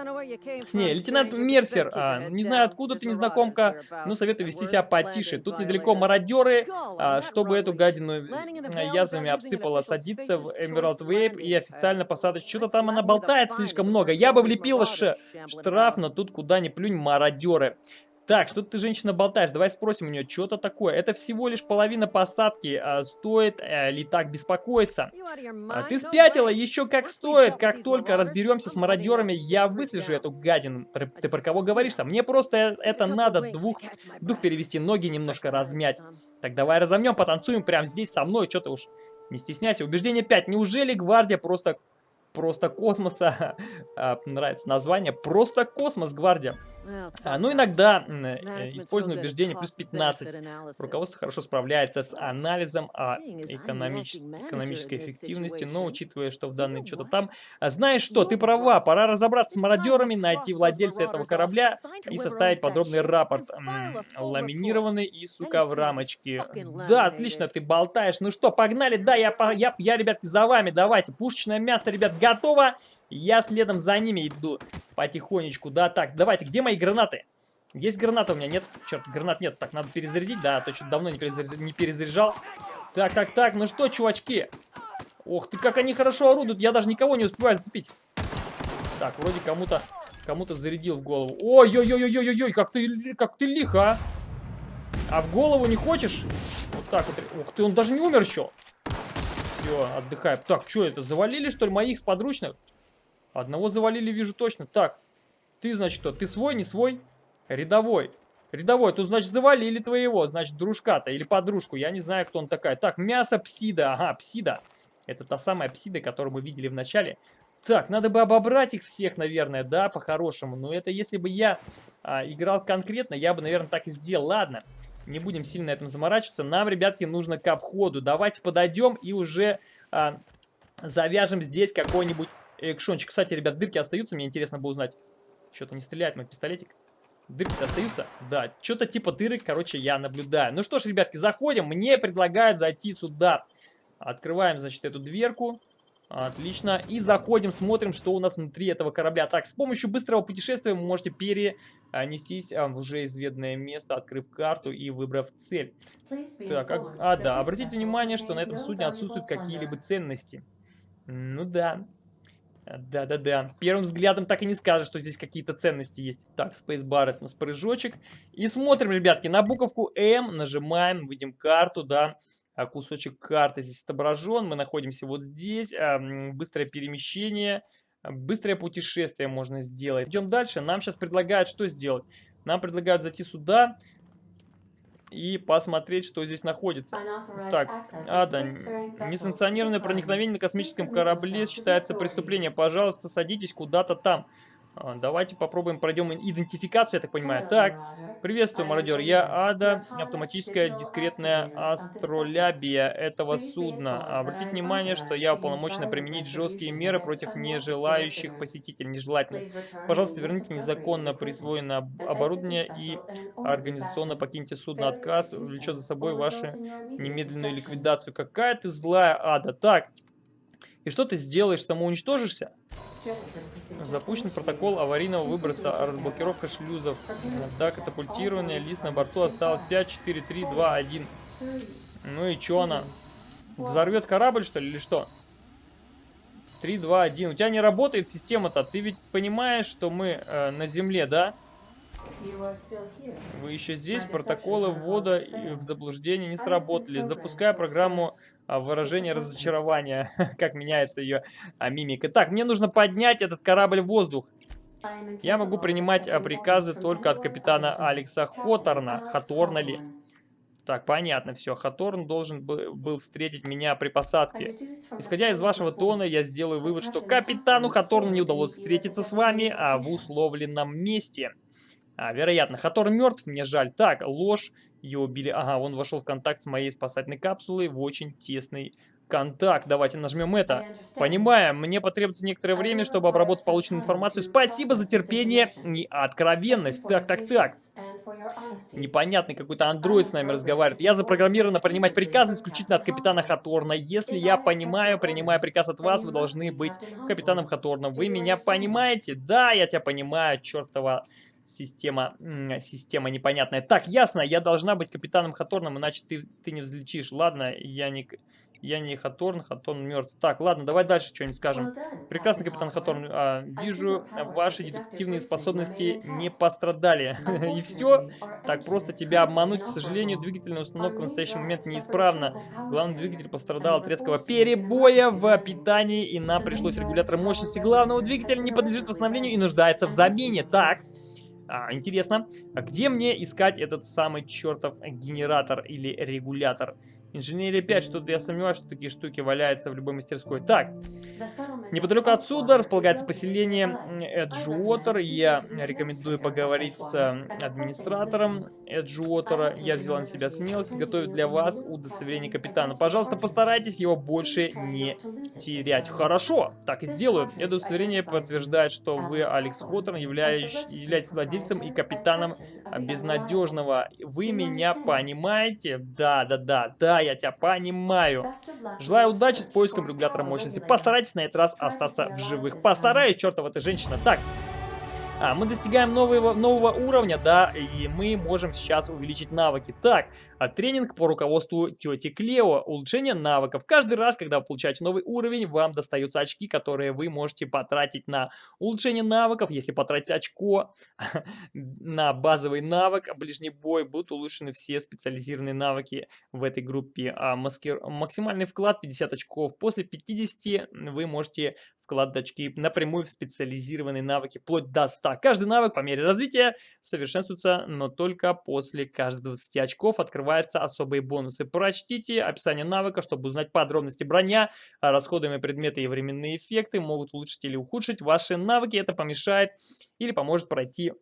[SPEAKER 1] С ней. Лейтенант Мерсер. А, не знаю, откуда ты, незнакомка, но советую вести себя потише. Тут недалеко мародеры. А, чтобы эту гадину язвами обсыпала, садиться в Эмералд Вейп и официально посадочь. Что-то там она болтает слишком много. Я бы влепила штраф, но тут куда ни плюнь мародеры. Так, что ты, женщина, болтаешь? Давай спросим у нее, что-то такое. Это всего лишь половина посадки. А, стоит э, ли так беспокоиться? А, ты спятила? Еще как стоит. Как только разберемся с мародерами, я выслежу эту гадину. Ты про кого говоришь там? Мне просто это надо двух, дух перевести, ноги немножко размять. Так, давай разомнем, потанцуем прямо здесь со мной. Что ты уж не стесняйся. Убеждение 5. Неужели гвардия просто, просто космоса? А, нравится название. Просто космос, гвардия. А, ну, иногда э, используем убеждение плюс 15. Руководство хорошо справляется с анализом а, экономич... экономической эффективности, но учитывая, что в данной что-то там... А, знаешь что, ты права, пора разобраться с мародерами, найти владельца этого корабля и составить подробный рапорт. Ламинированный и, сука, в рамочке. Да, отлично, ты болтаешь. Ну что, погнали, да, я, я, я ребятки, за вами, давайте. Пушечное мясо, ребят, готово. Я следом за ними иду потихонечку. Да, так, давайте, где мои гранаты? Есть граната у меня? Нет? Черт, гранат нет. Так, надо перезарядить. Да, а то что давно не, перезаряд... не перезаряжал. Так, так, так, ну что, чувачки? Ох ты, как они хорошо орудуют. Я даже никого не успеваю зацепить. Так, вроде кому-то кому-то зарядил в голову. Ой-ой-ой-ой-ой-ой, как ты, как ты лихо, а? А в голову не хочешь? Вот так вот. Ух ты, он даже не умер еще. Все, отдыхаем. Так, что это, завалили, что ли, моих подручных? Одного завалили, вижу точно. Так, ты, значит, что? Ты свой, не свой? Рядовой. Рядовой, тут, значит, завалили твоего, значит, дружка-то или подружку. Я не знаю, кто он такая. Так, мясо псида. Ага, псида. Это та самая псида, которую мы видели в начале. Так, надо бы обобрать их всех, наверное, да, по-хорошему. Но это если бы я а, играл конкретно, я бы, наверное, так и сделал. Ладно, не будем сильно на этом заморачиваться. Нам, ребятки, нужно ко входу. Давайте подойдем и уже а, завяжем здесь какой-нибудь экшончик. Кстати, ребят, дырки остаются, мне интересно было узнать. Что-то не стреляет мой пистолетик. дырки остаются? Да, что-то типа дырок, короче, я наблюдаю. Ну что ж, ребятки, заходим. Мне предлагают зайти сюда. Открываем, значит, эту дверку. Отлично. И заходим, смотрим, что у нас внутри этого корабля. Так, с помощью быстрого путешествия вы можете перенестись а, в уже изведанное место, открыв карту и выбрав цель. Так, а, а да, обратите внимание, что на этом судне отсутствуют какие-либо ценности. Ну да, да-да-да. Первым взглядом так и не скажешь, что здесь какие-то ценности есть. Так, Spacebar это у нас прыжочек. И смотрим, ребятки, на буковку М нажимаем, видим карту, да. А кусочек карты здесь отображен. Мы находимся вот здесь. А, быстрое перемещение. Быстрое путешествие можно сделать. Идем дальше. Нам сейчас предлагают что сделать? Нам предлагают зайти сюда и посмотреть, что здесь находится. Так, Ада, несанкционированное проникновение на космическом корабле считается преступлением. Пожалуйста, садитесь куда-то там. А, давайте попробуем, пройдем идентификацию, я так понимаю. Так, приветствую, мародер. Я Ада, автоматическая дискретная астролябия этого судна. Обратите внимание, что я уполномочена применить жесткие меры против нежелающих посетителей, нежелательных. Пожалуйста, верните незаконно присвоенное оборудование и организационно покиньте судно. Отказ влечет за собой вашу немедленную ликвидацию. Какая ты злая, Ада. Так, и что ты сделаешь? Самоуничтожишься? Запущен протокол аварийного выброса, разблокировка шлюзов. Да, катапультирование, лист на борту осталось 5, 4, 3, 2, 1. Ну и что она? Взорвет корабль, что ли, или что? 3, 2, 1. У тебя не работает система-то. Ты ведь понимаешь, что мы э, на Земле, да? Вы еще здесь? Протоколы ввода в заблуждение не сработали. Запуская программу а, выражение разочарования, как меняется ее а, мимика. Так, мне нужно поднять этот корабль в воздух. Я могу принимать а, приказы только от капитана Алекса Хоторна. Хаторна ли? Так, понятно все. Хаторн должен был встретить меня при посадке. Исходя из вашего тона, я сделаю вывод, что капитану Хаторну не удалось встретиться с вами, а в условленном месте. А, вероятно, Хатор мертв, мне жаль. Так, ложь. Ее убили. Ага, он вошел в контакт с моей спасательной капсулой в очень тесный контакт. Давайте нажмем это. Понимаем, мне потребуется некоторое время, чтобы обработать полученную информацию. Спасибо за терпение и откровенность. Так, так, так. Непонятный какой-то андроид с нами разговаривает. Я запрограммирована принимать приказы исключительно от капитана Хаторна. Если я понимаю, принимая приказ от вас, вы должны быть капитаном Хаторна. Вы меня понимаете? Да, я тебя понимаю, чертова система, система непонятная. Так, ясно, я должна быть капитаном Хаторном, иначе ты, ты не взлетишь. Ладно, я не, я не Хаторн, Хаторн мертв. Так, ладно, давай дальше что-нибудь скажем. Прекрасно, капитан Хаторн. А, вижу, ваши детективные способности не пострадали. И все? Так просто тебя обмануть. К сожалению, двигательная установка в настоящий момент неисправна. Главный двигатель пострадал от резкого перебоя в питании, и нам пришлось регулятор мощности главного двигателя не подлежит восстановлению и нуждается в замене. Так. А, интересно, а где мне искать этот самый чертов генератор или регулятор? Инженерия 5, что-то я сомневаюсь, что такие штуки валяются в любой мастерской. Так, неподалеку отсюда располагается поселение Эджуотер. Я рекомендую поговорить с администратором Эджуотера. Я взяла на себя смелость готовить для вас удостоверение капитана. Пожалуйста, постарайтесь его больше не терять. Хорошо, так и сделаю. Это удостоверение подтверждает, что вы, Алекс Хоттер, являетесь владельцем и капитаном безнадежного. Вы меня понимаете? Да, да, да, да, я тебя понимаю. Желаю удачи с поиском регулятора мощности. Постарайтесь на этот раз остаться в живых. Постараюсь, чертова ты женщина. Так, мы достигаем нового, нового уровня, да, и мы можем сейчас увеличить навыки. Так, а, тренинг по руководству тети Клео. Улучшение навыков. Каждый раз, когда вы получаете новый уровень, вам достаются очки, которые вы можете потратить на улучшение навыков. Если потратить очко на базовый навык, ближний бой, будут улучшены все специализированные навыки в этой группе. А маскир... Максимальный вклад 50 очков. После 50 вы можете вкладывать очки напрямую в специализированные навыки, вплоть до 100. Каждый навык по мере развития совершенствуется, но только после каждых 20 очков открываются особые бонусы. Прочтите описание навыка, чтобы узнать подробности броня, расходуемые предметы и временные эффекты могут улучшить или ухудшить ваши навыки. Это помешает или поможет пройти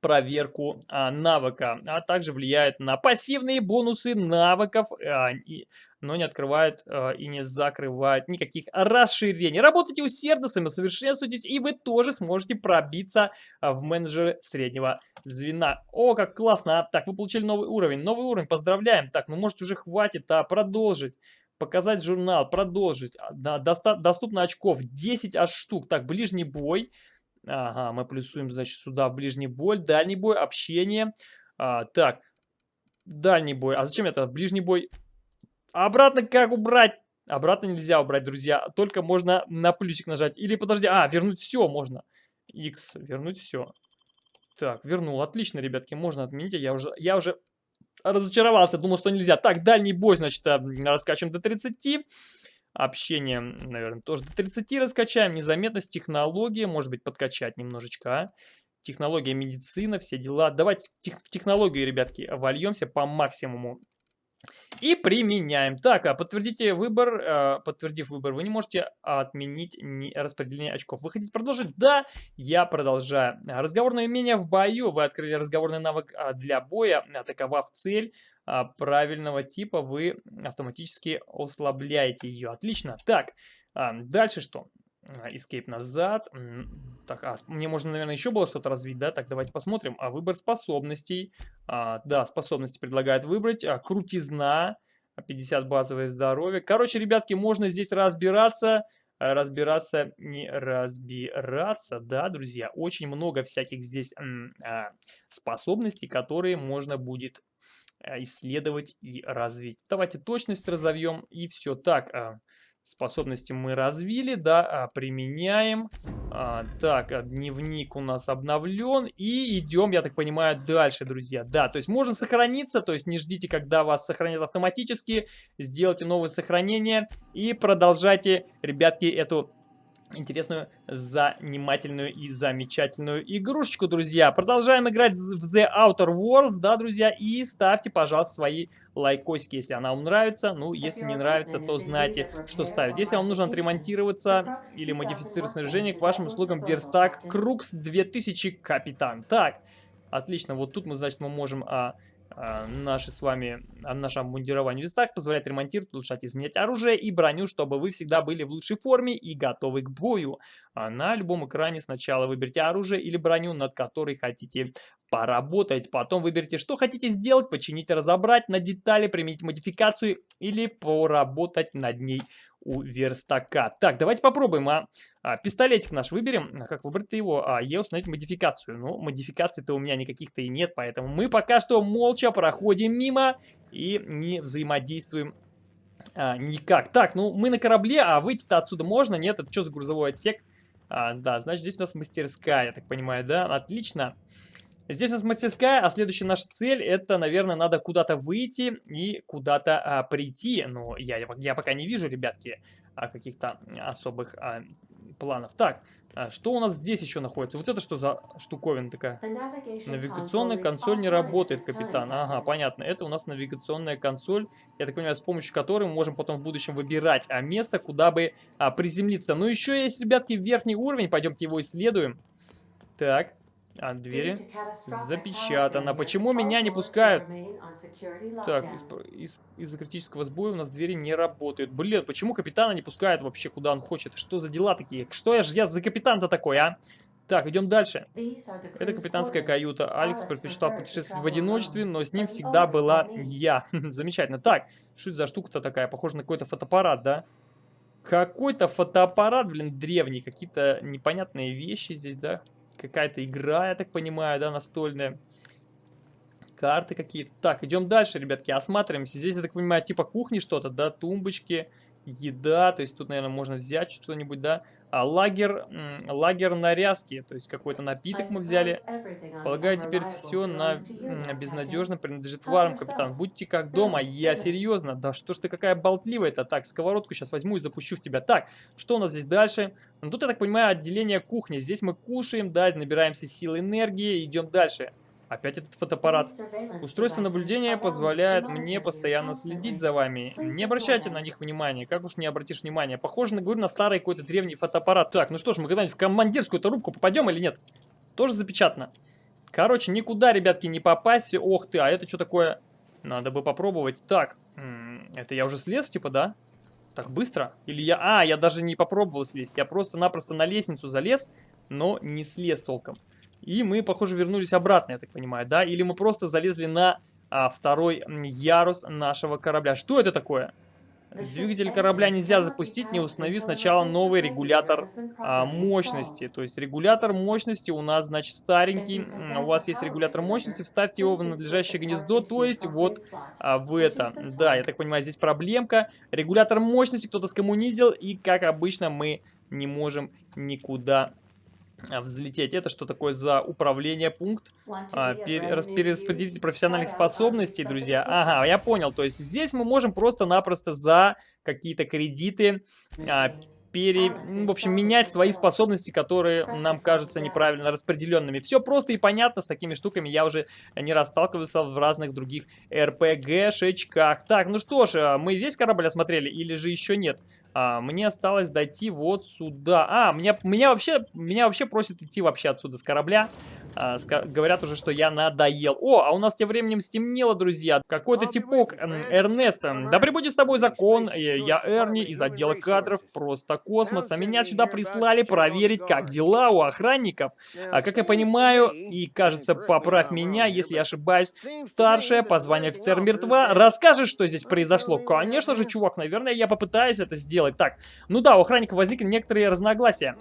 [SPEAKER 1] проверку а, навыка, а также влияет на пассивные бонусы навыков, а, и, но не открывает а, и не закрывает никаких расширений. Работайте усердно, самосовершенствуйтесь, и вы тоже сможете пробиться а, в менеджеры среднего звена. О, как классно! А, так, вы получили новый уровень. Новый уровень, поздравляем. Так, ну может уже хватит, а продолжить. Показать журнал, продолжить. А, да, доста доступно очков 10 аж штук. Так, ближний бой. Ага, мы плюсуем, значит, сюда в ближний бой, дальний бой, общение. А, так, дальний бой. А зачем это? В ближний бой. Обратно как убрать? Обратно нельзя убрать, друзья. Только можно на плюсик нажать. Или, подожди, а, вернуть все можно. X, вернуть все. Так, вернул. Отлично, ребятки, можно отменить. Я уже, я уже разочаровался, думал, что нельзя. Так, дальний бой, значит, раскачиваем до 30. Общение, наверное, тоже до 30 раскачаем. Незаметность, технология, может быть, подкачать немножечко, а? Технология, медицина, все дела. Давайте в технологию, ребятки, вольемся по максимуму. И применяем. Так, а подтвердите выбор. А, подтвердив выбор, вы не можете отменить распределение очков. Вы хотите продолжить? Да, я продолжаю. Разговорное умение в бою. Вы открыли разговорный навык а, для боя, атаковав цель правильного типа, вы автоматически ослабляете ее. Отлично. Так, дальше что? Escape назад. Так, а, мне можно, наверное, еще было что-то развить, да? Так, давайте посмотрим. А, выбор способностей. А, да, способности предлагает выбрать. А, крутизна. 50 базовое здоровье. Короче, ребятки, можно здесь разбираться. А, разбираться, не разбираться, да, друзья. Очень много всяких здесь а, способностей, которые можно будет а, исследовать и развить. Давайте точность разовьем и все. Так, а, способности мы развили, да, а, применяем. А, так, а, дневник у нас обновлен. И идем, я так понимаю, дальше, друзья. Да, то есть можно сохраниться, то есть не ждите, когда вас сохранят автоматически. Сделайте новое сохранение и продолжайте, ребятки, эту интересную, занимательную и замечательную игрушечку, друзья. Продолжаем играть в The Outer Worlds, да, друзья, и ставьте, пожалуйста, свои лайкосики, если она вам нравится. Ну, если не нравится, то знаете, что ставить. Если вам нужно отремонтироваться или модифицировать снаряжение, к вашим услугам Верстак Крукс 2000 Капитан. Так, отлично, вот тут мы, значит, мы можем... А, наши с вами, а, наше обмундирование вестак позволяет ремонтировать, улучшать, изменять оружие и броню, чтобы вы всегда были в лучшей форме и готовы к бою. А на любом экране сначала выберите оружие или броню, над которой хотите поработать. Потом выберите, что хотите сделать, починить, разобрать на детали, применить модификацию или поработать над ней у верстака. Так, давайте попробуем, а, а пистолетик наш выберем. А как выбрать его? А, е установить модификацию. Ну, модификаций-то у меня никаких-то и нет, поэтому мы пока что молча проходим мимо и не взаимодействуем а, никак. Так, ну мы на корабле, а выйти-то отсюда можно? Нет, это что за грузовой отсек? А, да, значит здесь у нас мастерская, я так понимаю, да? Отлично. Здесь у нас мастерская, а следующая наша цель, это, наверное, надо куда-то выйти и куда-то а, прийти. Но я, я пока не вижу, ребятки, а, каких-то особых а, планов. Так, а, что у нас здесь еще находится? Вот это что за штуковина такая? Навигационная консоль не работает, капитан. Ага, понятно. Это у нас навигационная консоль, я так понимаю, с помощью которой мы можем потом в будущем выбирать а, место, куда бы а, приземлиться. Но еще есть, ребятки, верхний уровень. Пойдемте его исследуем. Так. А двери запечатано. Почему меня не пускают? Так, из-за из, критического сбоя у нас двери не работают. Блин, почему капитана не пускают вообще, куда он хочет? Что за дела такие? Что я же я за капитан-то такой, а? Так, идем дальше. Это капитанская каюта. Алекс предпочитал путешествовать в одиночестве, но с ним всегда была я. Замечательно. Так, что это за штука-то такая? Похоже на какой-то фотоаппарат, да? Какой-то фотоаппарат, блин, древний. Какие-то непонятные вещи здесь, да? Какая-то игра, я так понимаю, да, настольная. Карты какие-то. Так, идем дальше, ребятки, осматриваемся. Здесь, я так понимаю, типа кухни что-то, да, тумбочки, еда. То есть тут, наверное, можно взять что-нибудь, да. А лагер, лагер нарезки, то есть какой-то напиток мы взяли. Полагаю, теперь все на безнадежно принадлежит вам, капитан. Будьте как дома, я серьезно. Да что ж ты какая болтливая-то. Так, сковородку сейчас возьму и запущу в тебя. Так, что у нас здесь дальше? Ну тут, я так понимаю, отделение кухни. Здесь мы кушаем, да, набираемся сил энергии, идем дальше. Опять этот фотоаппарат. Устройство наблюдения позволяет мне постоянно следить за вами. Не обращайте на них внимания. Как уж не обратишь внимания. Похоже, на, говорю, на старый какой-то древний фотоаппарат. Так, ну что ж, мы когда-нибудь в командирскую-то рубку попадем или нет? Тоже запечатано. Короче, никуда, ребятки, не попасть. Ох ты, а это что такое? Надо бы попробовать. Так, это я уже слез, типа, да? Так быстро? Или я... А, я даже не попробовал слезть. Я просто-напросто на лестницу залез, но не слез толком. И мы, похоже, вернулись обратно, я так понимаю, да? Или мы просто залезли на а, второй ярус нашего корабля. Что это такое? Двигатель корабля нельзя запустить, не установив сначала новый регулятор а, мощности. То есть регулятор мощности у нас, значит, старенький. У вас есть регулятор мощности, вставьте его в надлежащее гнездо, то есть вот а, в это. Да, я так понимаю, здесь проблемка. Регулятор мощности кто-то скоммунизил, и, как обычно, мы не можем никуда взлететь. Это что такое за управление пункт? А, перераспределитель профессиональных способностей, друзья. Ага, я понял. То есть здесь мы можем просто-напросто за какие-то кредиты а, пере... в общем, менять свои способности, которые нам кажутся неправильно распределенными. Все просто и понятно, с такими штуками я уже не раз сталкивался в разных других РПГ-шечках. Так, ну что ж, а, мы весь корабль осмотрели или же еще нет? А, мне осталось дойти вот сюда. А, меня, меня, вообще, меня вообще просят идти вообще отсюда с корабля. А, говорят уже, что я надоел. О, а у нас тем временем стемнело, друзья. Какой-то типок, Эрнест. Да прибудет с тобой закон. Я Эрни из отдела кадров. Просто космос. А меня сюда прислали проверить, как дела у охранников. А как я понимаю, и кажется, поправь меня, если я ошибаюсь, старшая по званию офицер мертва. Расскажешь, что здесь произошло? Конечно же, чувак, наверное, я попытаюсь это сделать. Так, ну да, у охранников возникли некоторые разногласия.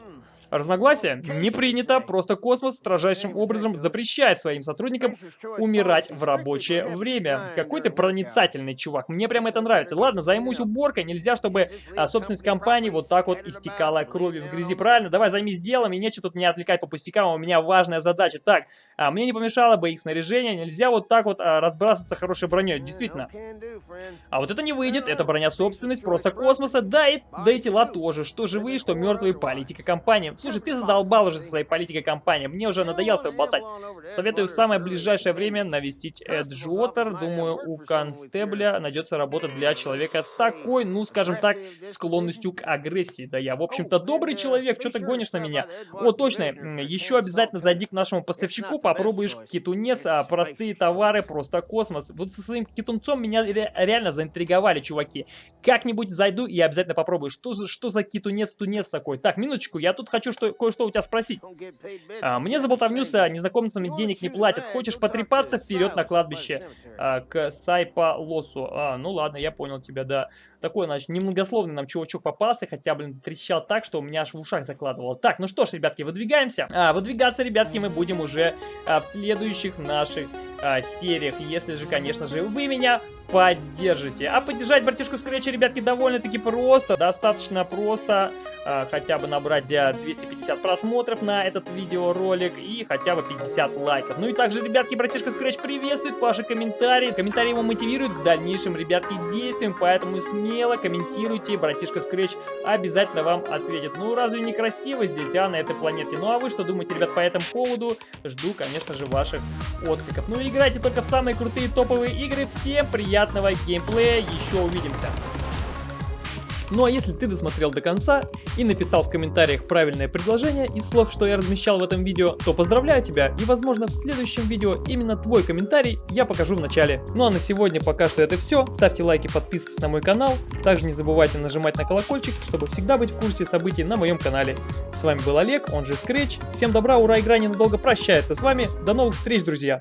[SPEAKER 1] Разногласия? Не принято, просто космос строжайшим образом запрещает своим сотрудникам умирать в рабочее время. Какой ты проницательный чувак, мне прям это нравится. Ладно, займусь уборкой, нельзя, чтобы а, собственность компании вот так вот истекала кровью в грязи, правильно? Давай займись делом, и нечего тут меня отвлекать по пустякам, у меня важная задача. Так, а, мне не помешало бы их снаряжение, нельзя вот так вот а, разбрасываться хорошей броней, действительно. А вот это не выйдет, это броня собственность просто космоса, да и, да и тела тоже, что живые, что мертвые, политика компании. Слушай, ты задолбал уже со своей политикой компании. Мне уже надоело с болтать. Советую в самое ближайшее время навестить Эджуотер. Думаю, у констебля найдется работа для человека с такой, ну, скажем так, склонностью к агрессии. Да я, в общем-то, добрый человек. Что ты гонишь на меня? О, точно. Еще обязательно зайди к нашему поставщику, попробуешь китунец, а простые товары, просто космос. Вот со своим китунцом меня реально заинтриговали, чуваки. Как-нибудь зайду и обязательно попробую. Что, за, что за китунец-тунец такой? Так, минуточку, я тут хочу что, кое-что у тебя спросить. А, мне за болтовню с незнакомцами денег не платят. Хочешь потрепаться вперед на кладбище а, к Сайпа Лосу? А, ну ладно, я понял тебя, да. Такой, значит, немногословный нам чувачок попался, хотя, блин, трещал так, что у меня аж в ушах закладывало. Так, ну что ж, ребятки, выдвигаемся. А, выдвигаться, ребятки, мы будем уже а, в следующих наших а, сериях. Если же, конечно же, вы меня поддержите. А поддержать братишку Скретча, ребятки, довольно-таки просто. Достаточно просто э, хотя бы набрать 250 просмотров на этот видеоролик и хотя бы 50 лайков. Ну и также, ребятки, братишка Скретч приветствует ваши комментарии. Комментарии его мотивируют к дальнейшим, ребятки, действиям, поэтому смело комментируйте. Братишка Скретч обязательно вам ответит. Ну, разве не красиво здесь, а, на этой планете? Ну, а вы что думаете, ребят, по этому поводу? Жду, конечно же, ваших откликов. Ну, играйте только в самые крутые топовые игры. Всем приятного приятного геймплея, еще увидимся. Ну а если ты досмотрел до конца и написал в комментариях правильное предложение из слов, что я размещал в этом видео, то поздравляю тебя и возможно в следующем видео именно твой комментарий я покажу в начале. Ну а на сегодня пока что это все. Ставьте лайки, подписывайтесь на мой канал. Также не забывайте нажимать на колокольчик, чтобы всегда быть в курсе событий на моем канале. С вами был Олег, он же Scratch. Всем добра, ура, игра ненадолго прощается с вами. До новых встреч, друзья!